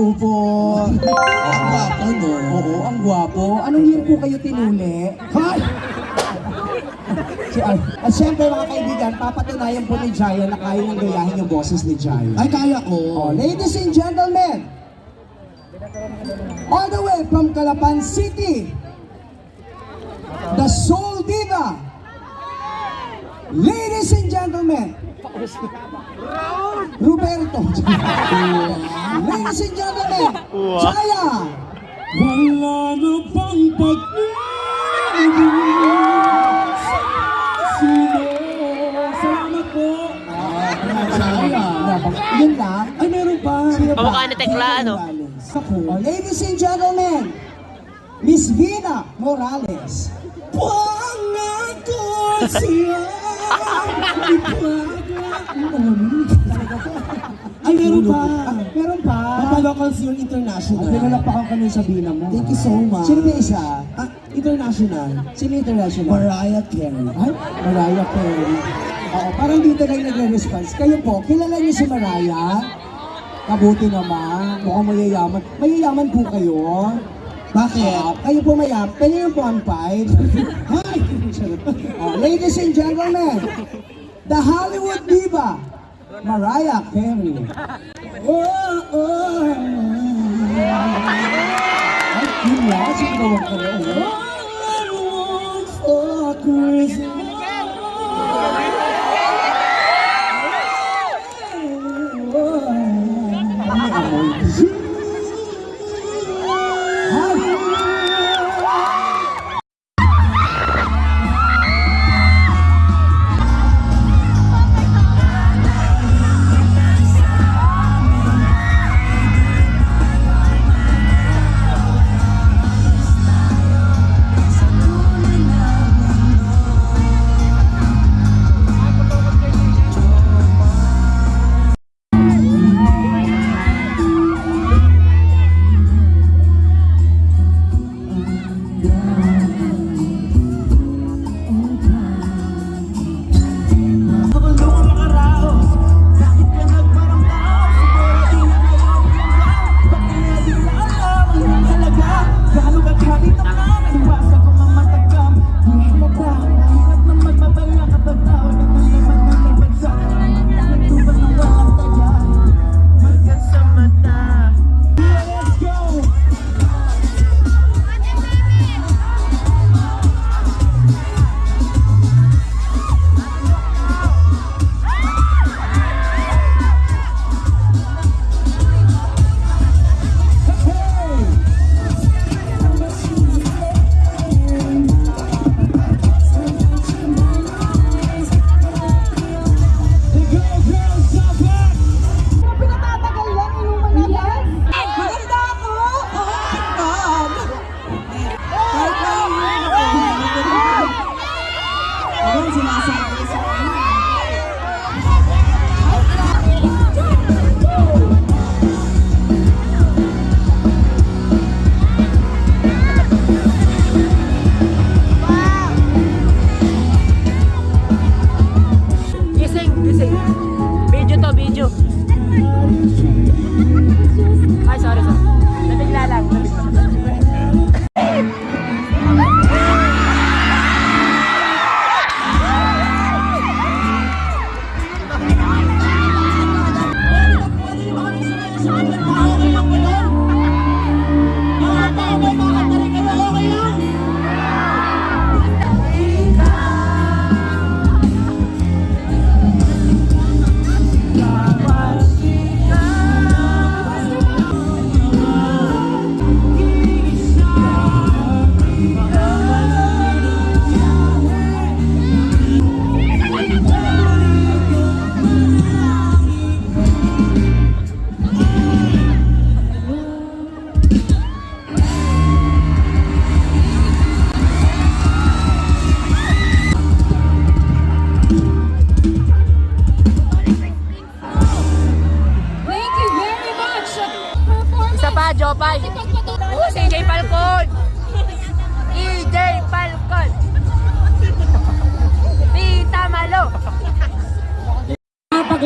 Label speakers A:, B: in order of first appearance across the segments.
A: Hello po.
B: Ang gwapo, no?
A: Oo, ang gwapo. Anong year po kayo tinuli? Hay! Si, ah, at syempre mga kaibigan, papatunayan po ni Jaya na kaya nang gayahin yung boses ni Jaya.
B: Ay, kaya ko.
A: Oh, ladies and gentlemen, all the way from Calapan City, the Soul Diva. Ladies and gentlemen, Roberto. Ladies and gentlemen, Jaya.
C: Wala na bang pag-ibig.
A: Yun lang.
C: Ay, meron pa.
A: Sino pa?
D: Kamukha ni Tekla, ano?
A: Oh, ladies and gentlemen, Miss Vina Morales.
C: Pangako siya. Ay, meron pa.
A: Ah, meron pa.
C: Papalo Concert International.
A: At pinalapakan ka nun sa Vina mo.
C: Thank you so much.
A: Sino ba isa?
C: Ah, international.
A: Sino international?
C: Mariah Carey.
A: Ay, Mariah Carey. Oo, parang dito lang nagre-response. Kayo po, kilala niyo si Mariah? Kabuti naman. Mukhang mayayaman. Mayayaman po kayo.
C: Bakit?
A: Ah, kayo po mayaman. Pwede yung po ang five. Hi! oh, ladies and gentlemen, the Hollywood diva, Mariah Carey. Oh, oh. Ay, yun lang. Sigurawan ko rin.
C: for Christmas.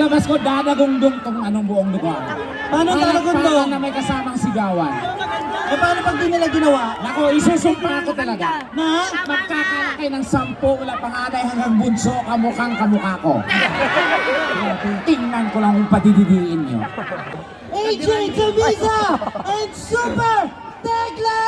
E: Paglabas ko, dadagungdong tong anong buong lugar.
C: Paano dadagundong?
E: Parang na may kasamang sigawan.
C: Eh, paano pag di nila ginawa?
E: Nako, isusumpa ko talaga.
C: Na?
E: Magkakalaki ng sampu mula panganay hanggang bunso kamukhang kamukha ko. Tingnan ko lang kung padididiin nyo.
C: AJ Camisa and Super Tekla!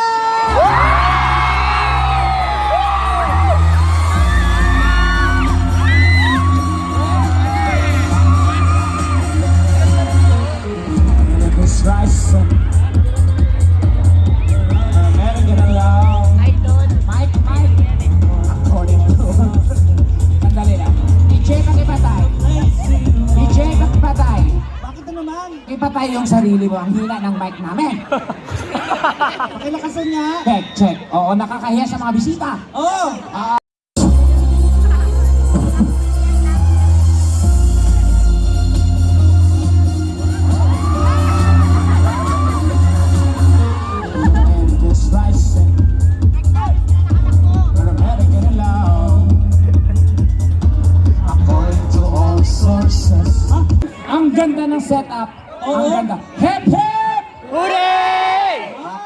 E: Yung sarili mo. Ang hina ng mic namin.
C: Pakilakasan niya.
E: Check, check. Oo, nakakahiya sa mga bisita.
C: Oh!
E: To all sources. Ang ganda ng setup. Ang ganda. Hip hip!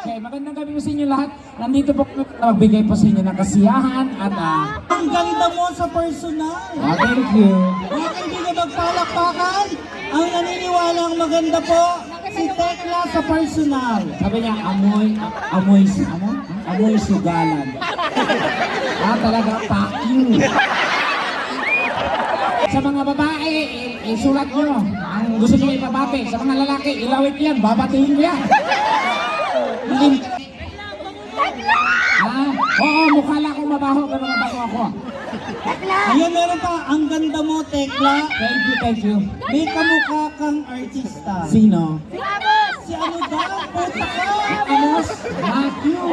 E: Okay, magandang gabi po sa inyo lahat. Nandito po kami para magbigay po sa inyo ng kasiyahan at ah,
C: Ang ganda mo sa personal.
E: ah, thank you.
C: Mga kaibigan magpalakpakan, ang naniniwalang maganda po si Tekla sa personal.
E: Sabi niya, amoy, amoy, ano? Amoy sugalan. ah, talaga, packing. Sa mga babae, isulat nyo. Ang gusto nyo ipabati. Sa mga lalaki, ilawit yan. Babatiin ko yan. Ah, oo, mukha lang akong mabaho, pero mabaho ako.
C: Ayun, meron pa, ang ganda mo, Tekla.
E: Thank you, thank you.
C: May kamukha kang artista.
E: Sino?
C: Si ano ba? Puta ka!
E: Amos Matthew.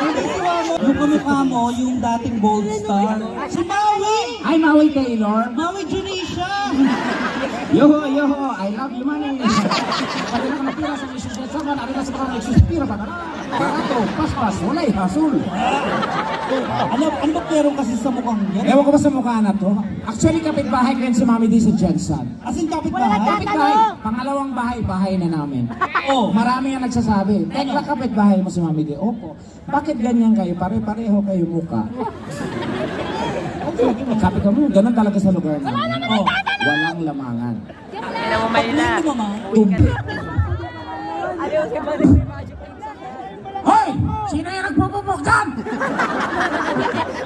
C: Hindi si Wamo. Yung kamukha mo, yung dating Bold Star. Si Maui!
E: Ay, Maui Taylor.
C: Maui Junisha!
E: Yoho, yoho, I love you, man. Pag na nakatira sa isus at saman, ano na sa mga nagsuspira ba? Barato, paspas, walay, hasul.
C: Ano, ano ba meron kasi sa mukhang yan?
E: Ewan ko ba sa mukha na to? Actually, kapitbahay ko yan si Mami D sa Jensen.
C: As in, kapit bahay?
E: Kapitbahay, pangalawang bahay, bahay na namin.
C: Oh,
E: Marami ang nagsasabi, Tekla kapitbahay mo si Mami D. Opo, bakit ganyan kayo? Pare-pareho kayo mukha. Kapit mo, ganun talaga sa lugar namin. Oh, walang lamangan.
C: hindi mo ma.
E: Tumbi. Hoy! Sino yung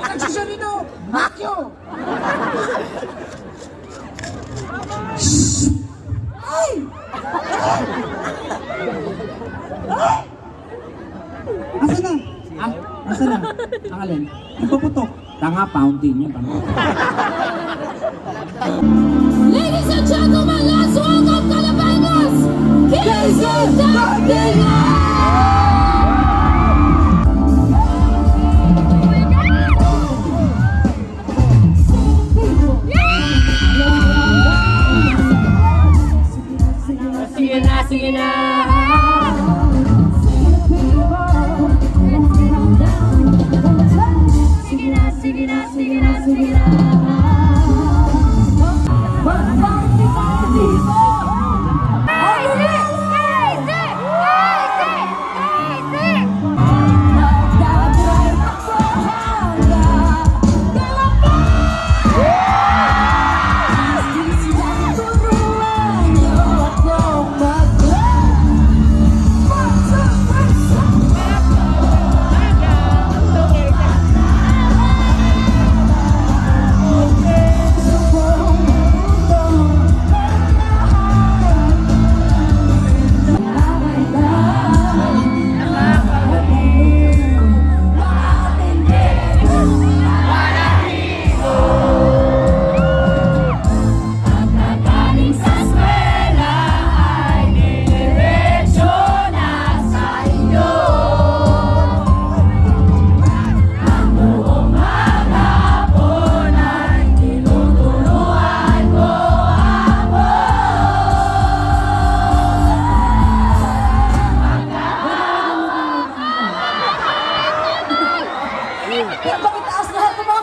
E: nagsisya dito! Makyo! Shhh! Ay!
C: Asa na?
E: Ah,
C: Asa na?
E: ang alin?
C: Nagpaputok.
E: Tanga, fountain yun. Tanga.
F: Ladies and gentlemen, let's welcome Calabanas! Casey
D: Sige
F: Yan, pakitaas lahat ng mga